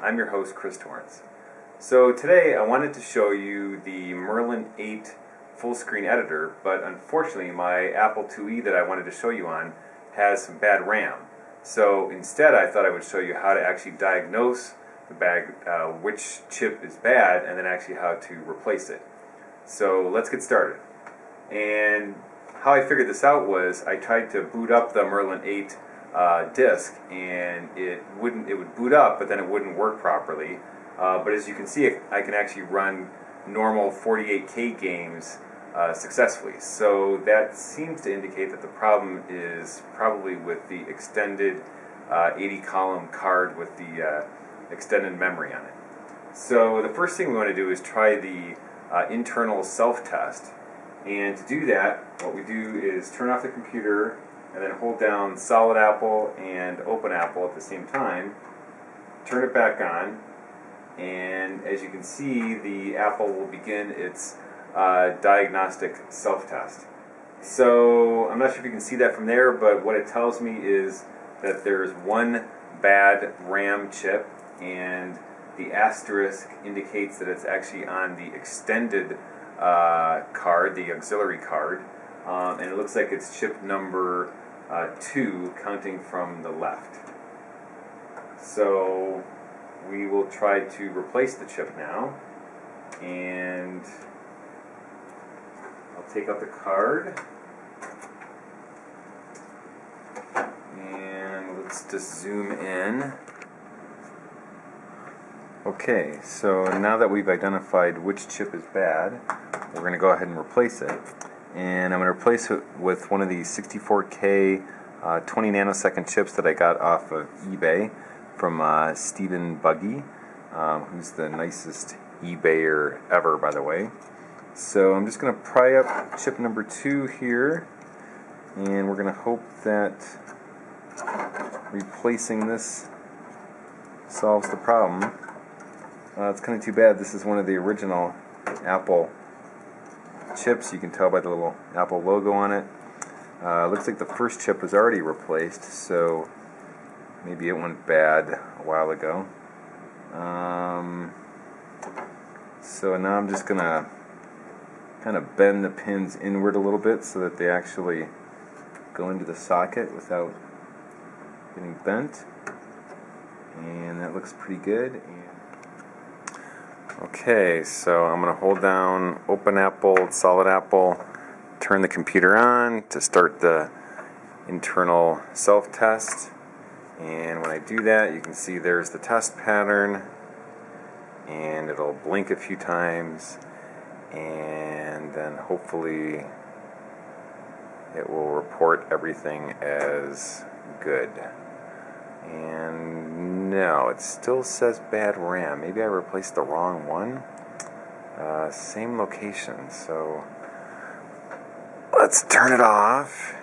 I'm your host, Chris Torrance. So today I wanted to show you the Merlin 8 full screen editor, but unfortunately my Apple IIe that I wanted to show you on has some bad RAM. So instead I thought I would show you how to actually diagnose the bag, uh, which chip is bad, and then actually how to replace it. So let's get started. And how I figured this out was I tried to boot up the Merlin 8 uh, disk and it wouldn't it would boot up but then it wouldn't work properly. Uh, but as you can see I can actually run normal 48k games uh, successfully. So that seems to indicate that the problem is probably with the extended uh, 80 column card with the uh, extended memory on it. So the first thing we want to do is try the uh, internal self-test. And to do that what we do is turn off the computer and then hold down solid apple and open apple at the same time turn it back on and as you can see the apple will begin its uh, diagnostic self-test. So I'm not sure if you can see that from there but what it tells me is that there's one bad RAM chip and the asterisk indicates that it's actually on the extended uh, card, the auxiliary card, um, and it looks like it's chip number uh, 2 counting from the left. So we will try to replace the chip now and I'll take out the card and let's just zoom in. Okay, so now that we've identified which chip is bad, we're going to go ahead and replace it and I'm going to replace it with one of these 64K uh, 20 nanosecond chips that I got off of eBay from uh, Stephen Buggy, um, who's the nicest eBayer ever, by the way. So I'm just going to pry up chip number two here, and we're going to hope that replacing this solves the problem. Uh, it's kind of too bad. This is one of the original Apple chips. You can tell by the little Apple logo on it. Uh, looks like the first chip was already replaced, so maybe it went bad a while ago. Um, so now I'm just going to kind of bend the pins inward a little bit so that they actually go into the socket without getting bent. And that looks pretty good. Okay, so I'm going to hold down Open Apple, Solid Apple, turn the computer on to start the internal self-test. And when I do that, you can see there's the test pattern, and it'll blink a few times, and then hopefully it will report everything as good. And no, it still says bad RAM. Maybe I replaced the wrong one. Uh, same location, so let's turn it off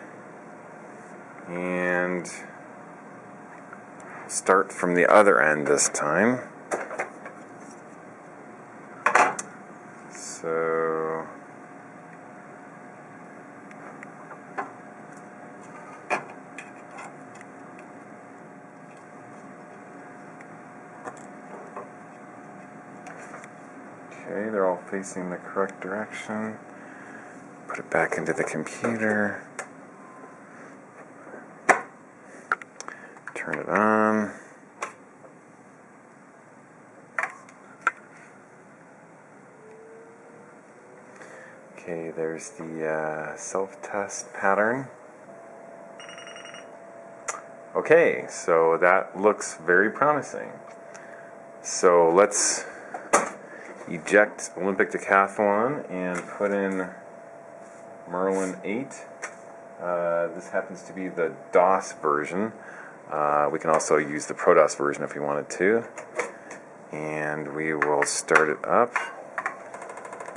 and start from the other end this time. So Okay, they're all facing the correct direction. Put it back into the computer. Turn it on. Okay, there's the uh, self-test pattern. Okay, so that looks very promising. So let's eject Olympic Decathlon and put in Merlin 8. Uh, this happens to be the DOS version. Uh, we can also use the ProDOS version if we wanted to. And we will start it up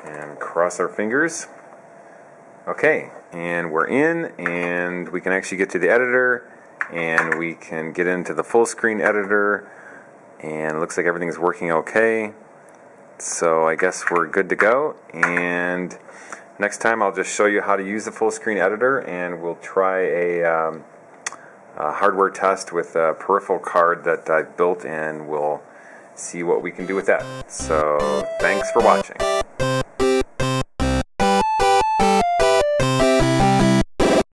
and cross our fingers. Okay, and we're in, and we can actually get to the editor, and we can get into the full screen editor, and it looks like everything's working okay. So I guess we're good to go. And next time I'll just show you how to use the full screen editor and we'll try a, um, a hardware test with a peripheral card that I built and we'll see what we can do with that. So thanks for watching.